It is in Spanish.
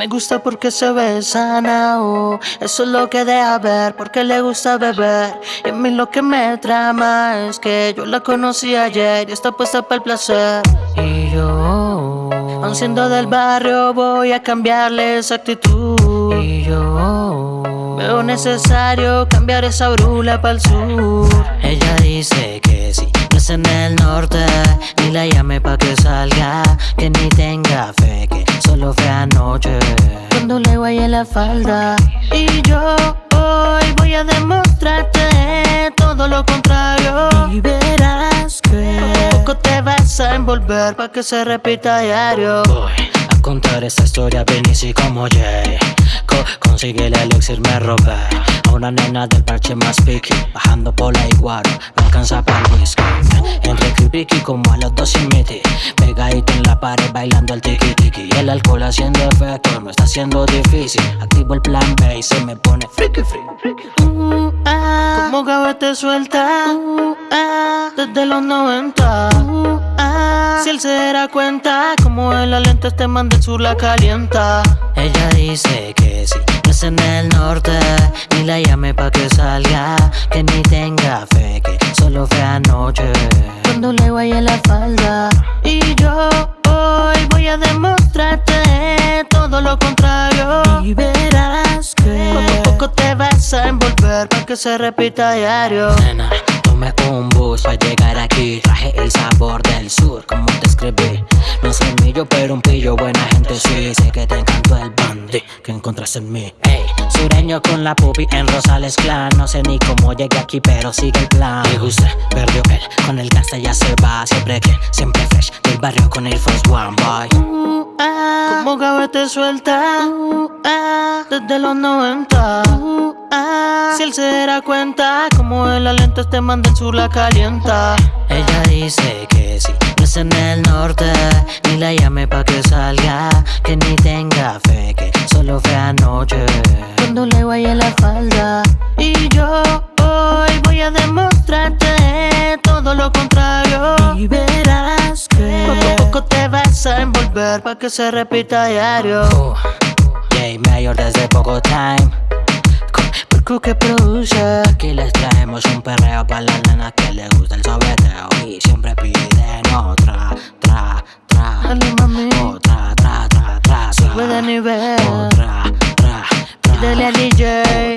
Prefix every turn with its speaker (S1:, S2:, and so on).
S1: Me gusta porque se ve sana, oh. Eso es lo que deja ver, porque le gusta beber. Y a mí lo que me trama es que yo la conocí ayer Y está puesta para el placer. Y yo, aun siendo del barrio, voy a cambiarle esa actitud. Y yo, veo necesario cambiar esa brula para el sur. Ella dice que no es en el norte Ni la llame pa' que salga, que ni tenga fe Que solo fue anoche. Cuando le guayé la falda. Y yo hoy voy a demostrarte todo lo contrario. Y verás que poco te vas a envolver pa' que se repita diario.
S2: Voy a contar esta historia Benici como Jay. Co Consigue el elixir, me robé A una nena del parche más picky Bajando por la iguaro, me alcanza para el whisky. Entre creepy como a los dos sin miti pared bailando el tiki tiki Y el alcohol haciendo efecto, no está siendo difícil. Activo el plan B y se me pone freaky freaky
S1: uh, ah, Como gavete suelta. Uh, ah, Desde los 90 uh, ah, Si él se dará cuenta Como en la lente este man del sur la calienta. Ella dice que no es en el norte Ni la llame pa' que salga Que ni tenga fe Que solo fue anoche. Cuando le guayé la falda Y yo te vas a envolver Pa' que se repita a diario.
S2: Nena, tomé un bus para llegar aquí. Traje el sabor del sur, como te escribí. No soy millo, pero un pillo, buena gente sí. Sé que te encantó el bandy que encontraste en mí. Ey, sureño con la pupi en Rosales Clan. No sé ni cómo llegué aquí, pero sigue el plan. Me gusta, perdió él, con el gangsta ya se va. Siempre que, siempre fresh, del barrio con el First One Boy
S1: uh, ah, Como gavete suelta. Uh, ah, Desde los 90 uh, ah, Si él se dará cuenta Como en la lente este man del sur la calienta. Ella dice que no es en el norte Ni la llame pa' que salga Que ni tenga fe Que solo fue anoche. Cuando le guayé la falda Y yo hoy voy a demostrarte Todo lo contrario. Y verás que Poco a poco te vas a envolver Pa' que se repita a diario
S2: uh, Jay Mayor desde poco time
S1: Que produce.
S2: Aquí les traemos un perreo para la nena que le gusta el sobreteo Y siempre piden otra, tra, tra
S1: Dale mami.
S2: Otra, tra, tra, tra,
S1: Sube de
S2: tra
S1: nivel.
S2: Otra, tra, tra
S1: Dale al DJ